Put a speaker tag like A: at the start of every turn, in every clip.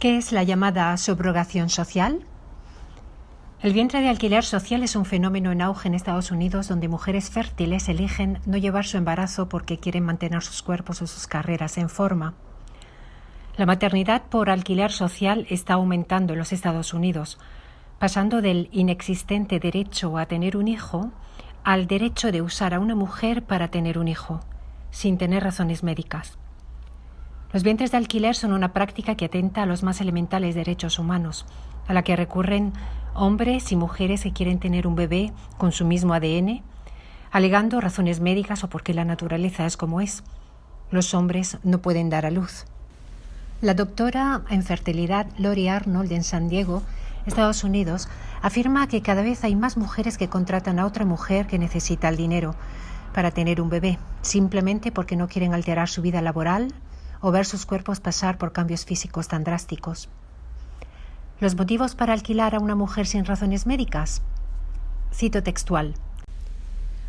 A: ¿Qué es la llamada subrogación social? El vientre de alquiler social es un fenómeno en auge en Estados Unidos donde mujeres fértiles eligen no llevar su embarazo porque quieren mantener sus cuerpos o sus carreras en forma. La maternidad por alquiler social está aumentando en los Estados Unidos, pasando del inexistente derecho a tener un hijo al derecho de usar a una mujer para tener un hijo, sin tener razones médicas. Los vientres de alquiler son una práctica que atenta a los más elementales derechos humanos, a la que recurren hombres y mujeres que quieren tener un bebé con su mismo ADN, alegando razones médicas o porque la naturaleza es como es. Los hombres no pueden dar a luz. La doctora en fertilidad Lori Arnold en San Diego, Estados Unidos, afirma que cada vez hay más mujeres que contratan a otra mujer que necesita el dinero para tener un bebé, simplemente porque no quieren alterar su vida laboral o ver sus cuerpos pasar por cambios físicos tan drásticos. ¿Los motivos para alquilar a una mujer sin razones médicas? Cito textual.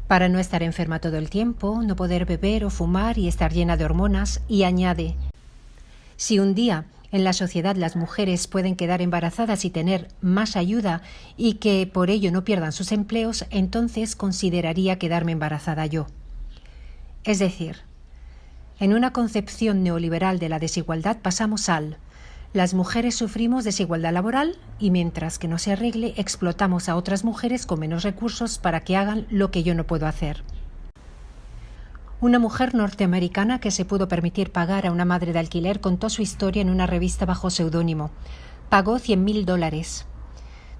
A: Para no estar enferma todo el tiempo, no poder beber o fumar y estar llena de hormonas, y añade, si un día en la sociedad las mujeres pueden quedar embarazadas y tener más ayuda y que por ello no pierdan sus empleos, entonces consideraría quedarme embarazada yo. Es decir, en una concepción neoliberal de la desigualdad pasamos al las mujeres sufrimos desigualdad laboral y mientras que no se arregle explotamos a otras mujeres con menos recursos para que hagan lo que yo no puedo hacer. Una mujer norteamericana que se pudo permitir pagar a una madre de alquiler contó su historia en una revista bajo seudónimo. Pagó 100.000 dólares.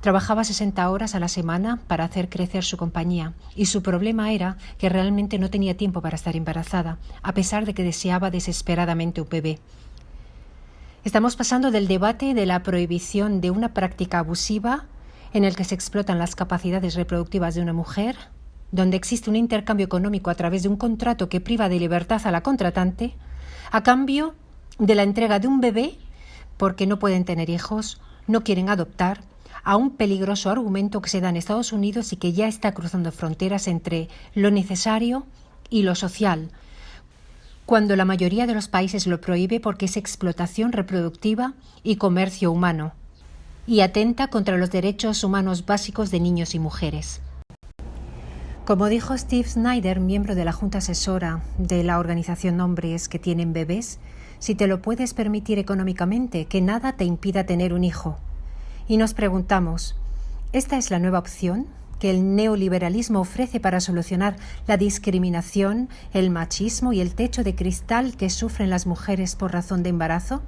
A: Trabajaba 60 horas a la semana para hacer crecer su compañía y su problema era que realmente no tenía tiempo para estar embarazada, a pesar de que deseaba desesperadamente un bebé. Estamos pasando del debate de la prohibición de una práctica abusiva en el que se explotan las capacidades reproductivas de una mujer, donde existe un intercambio económico a través de un contrato que priva de libertad a la contratante, a cambio de la entrega de un bebé porque no pueden tener hijos, no quieren adoptar a un peligroso argumento que se da en Estados Unidos y que ya está cruzando fronteras entre lo necesario y lo social, cuando la mayoría de los países lo prohíbe porque es explotación reproductiva y comercio humano, y atenta contra los derechos humanos básicos de niños y mujeres. Como dijo Steve Snyder, miembro de la Junta Asesora de la organización Hombres que tienen bebés, si te lo puedes permitir económicamente, que nada te impida tener un hijo. Y nos preguntamos, ¿esta es la nueva opción que el neoliberalismo ofrece para solucionar la discriminación, el machismo y el techo de cristal que sufren las mujeres por razón de embarazo?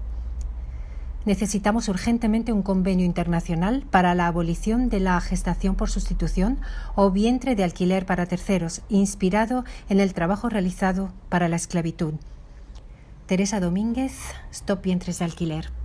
A: Necesitamos urgentemente un convenio internacional para la abolición de la gestación por sustitución o vientre de alquiler para terceros, inspirado en el trabajo realizado para la esclavitud. Teresa Domínguez, Stop Vientres de Alquiler.